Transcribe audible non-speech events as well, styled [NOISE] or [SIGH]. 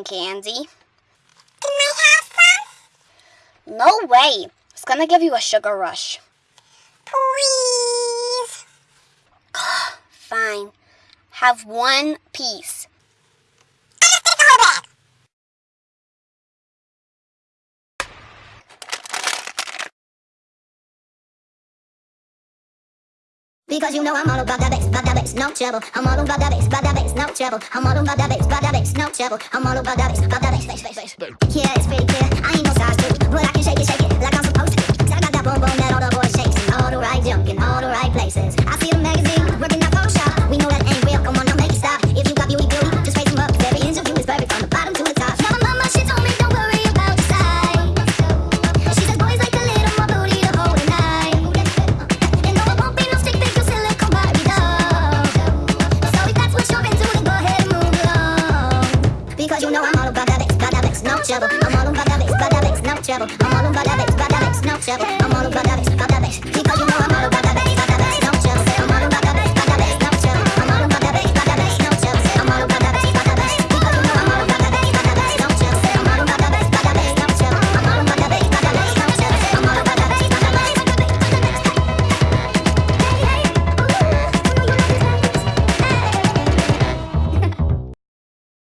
cotton candy. Can I have some? No way. It's gonna give you a sugar rush. Please. [GASPS] Fine. Have one piece. I'm just gonna go back. Because you know I'm all about that bass, about that bass, no trouble. I'm all about that bass, about that bass, no trouble. I'm all about that bass, about that bass, no trouble. I'm all about that bass, about that bass, bass, bass, bass. Yeah, it's pretty clear. You know I'm all about that bass, about that bass, no trouble. I'm all about that bass, about that bass, no trouble. I'm all about that bass, about that bass, no trouble. I'm all about that bass, about that bass. Because you